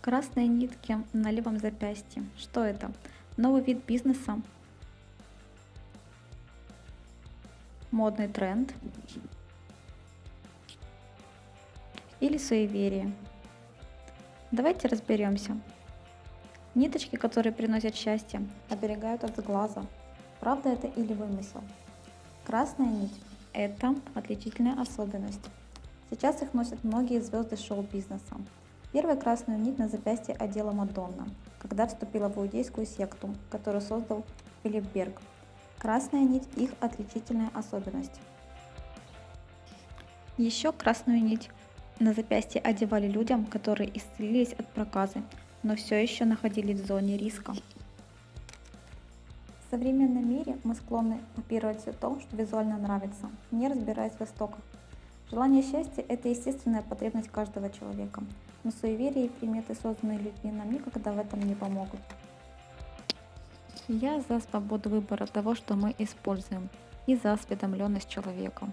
Красные нитки на левом запястье. Что это? Новый вид бизнеса? Модный тренд? Или суеверие? Давайте разберемся. Ниточки, которые приносят счастье, оберегают от глаза. Правда это или вымысел? Красная нить – это отличительная особенность. Сейчас их носят многие звезды шоу-бизнеса. Первую красную нить на запястье одела Мадонна, когда вступила в иудейскую секту, которую создал Филипп Берг. Красная нить – их отличительная особенность. Еще красную нить на запястье одевали людям, которые исцелились от проказы, но все еще находились в зоне риска. В современном мире мы склонны копировать все то, что визуально нравится, не разбираясь в истоках. Желание счастья – это естественная потребность каждого человека, но суеверия и приметы, созданные людьми, нам никогда в этом не помогут. Я за свободу выбора того, что мы используем, и за осведомленность человека.